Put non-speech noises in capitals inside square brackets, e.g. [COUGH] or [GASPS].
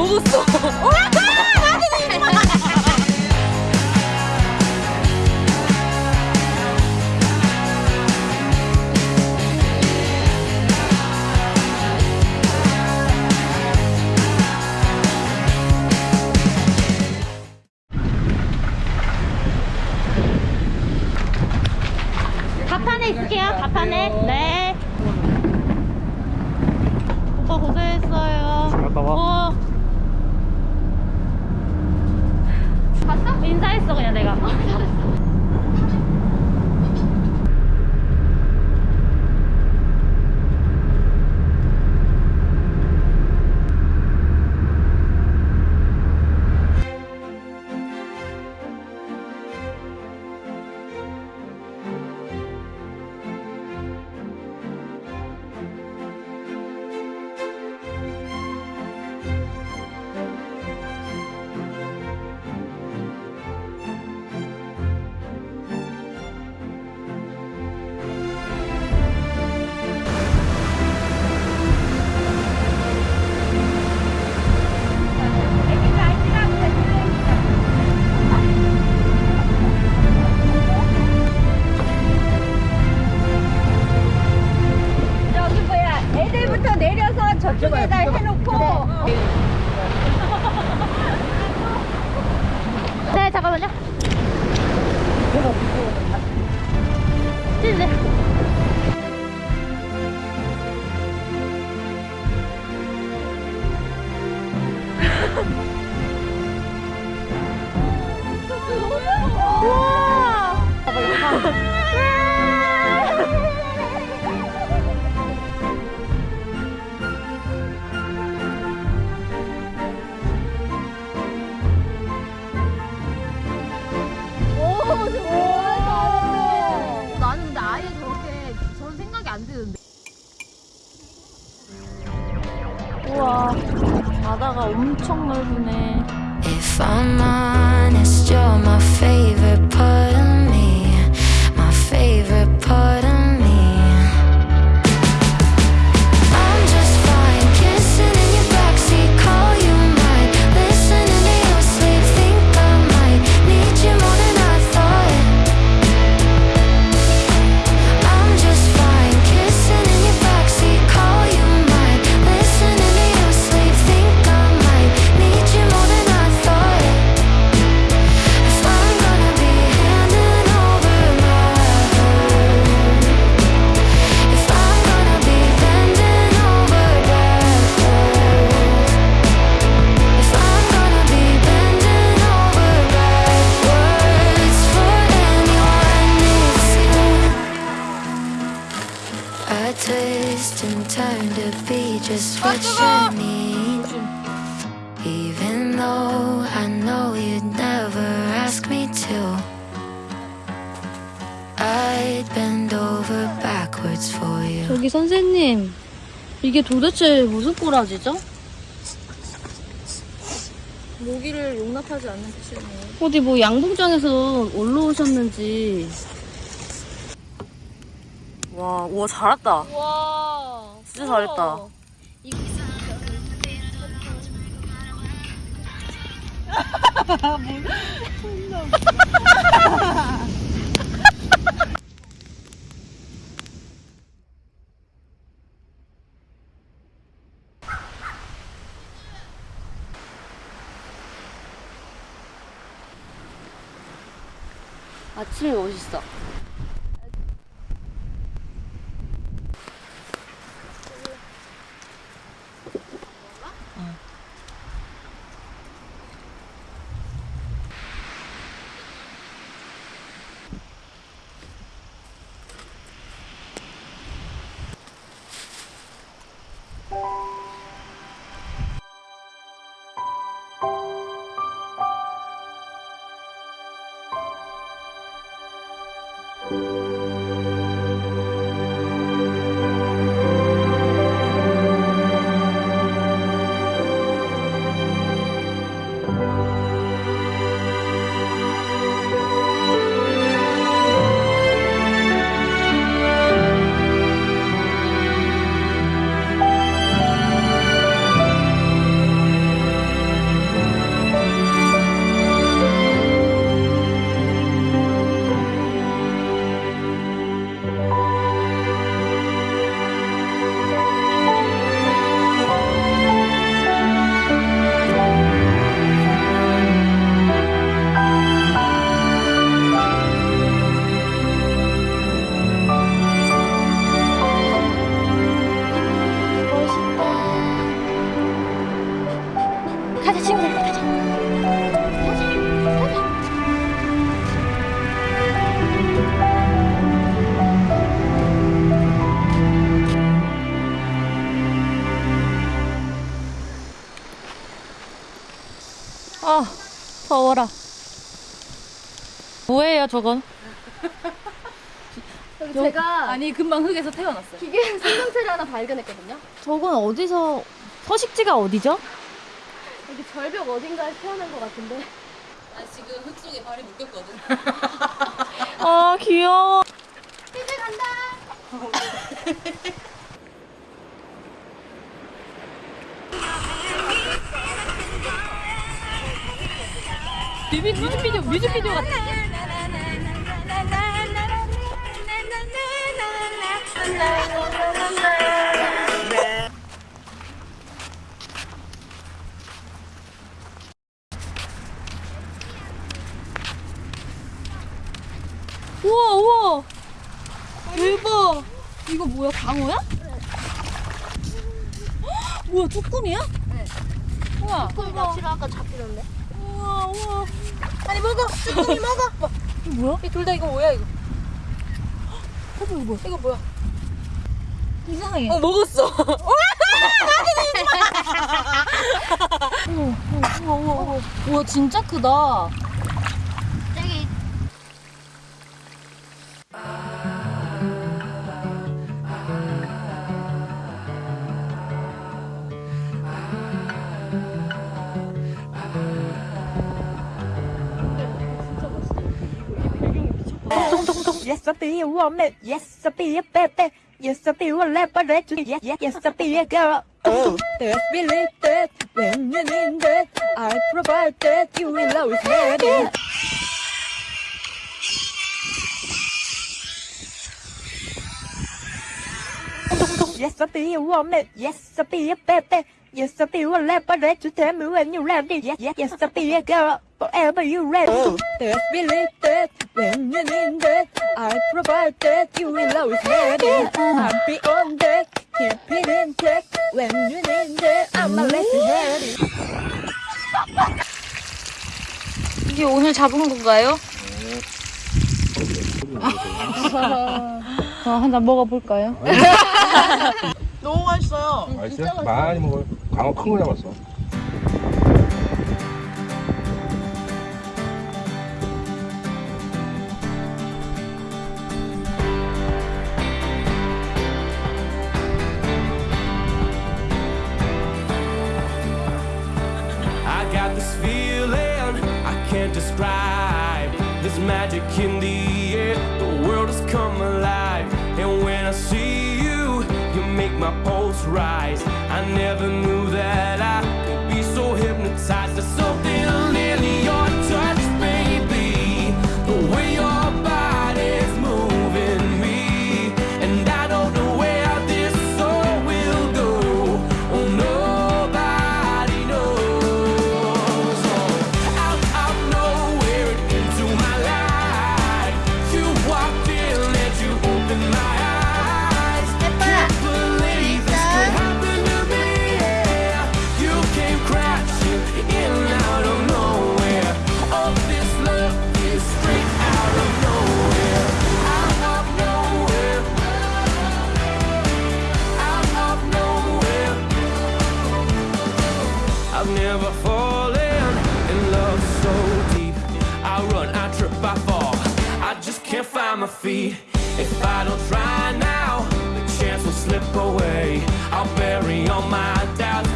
먹었어. 가판에 있을게요. 가판에. 네. 오빠 고생했어요. 갔다 와. 어. 봤어? 인사했어 그냥 내가. 저기 엄청 넓으네. Even though I know you'd never ask me to, I'd bend over backwards for you. 저기 선생님, 이게 도대체 무슨 꼬라지죠? 모기를 용납하지 않는 뜻이네 어디 뭐 양봉장에서 올라오셨는지. 와 우와 잘했다 와, 진짜 잘했다. 아침이 멋있어. 아 더워라. 뭐예요 저건? 제가 아니 금방 흙에서 태어났어요. 기계 생명체를 하나 발견했거든요. 저건 어디서 서식지가 어디죠? 여기 절벽 어딘가에 태어난 것 같은데. 아 지금 흙 속에 발이 묶였거든. [LAUGHS] 아 귀여워. 이제 간다. [LAUGHS] 뮤비, 뮤직비디오 뮤직비디오 같아. 우와 우와. 대박. 이거 뭐야 광어야? 뭐야 [GASPS] 쭈꾸미야? 우와. 쭈꾸미 낚시를 아까 잡히던데. 우와 우와. 아니 먹어. 쭈꾸미 먹어. 뭐, 이거 뭐야? 둘다 이거 뭐야 이거? 이거 뭐야? 이거 뭐야? 이상해. 어 먹었어. [LAUGHS] [LAUGHS] 우와 우와 우와. [LAUGHS] 우와 진짜 크다. Yes, I'll be a woman. Yes, I'll be a baby. Yes, I'll be a laboratory. Yes, yes, yes, I'll be a girl. Oh, best believe that when you need that, I provide that you will always get it. Yes, I'll be a woman. Yes, I'll be a baby. Yes, I'll be a laboratory. Tell me when you're ready. Yes, yes, yes, I'll be a girl. Forever you ready. Oh, best believe that when you need that, I provide that you will always get it. I'm beyond that. Keep it intact. When you need that, I'ma let you have it. 이게 오늘 잡은 건가요? 어, 한잔 먹어볼까요? 너무 맛있어요. 맛있어 요? 많이 먹어요. 광어 큰 거 잡았어. I got this feeling I can't describe. This magic in the air, the world has come alive. And when I see you make my pulse rise. I never knew that I could be so hypnotized. Never fallen in love so deep. I run, I trip, I fall. I just can't find my feet. If I don't try now, the chance will slip away. I'll bury all my doubts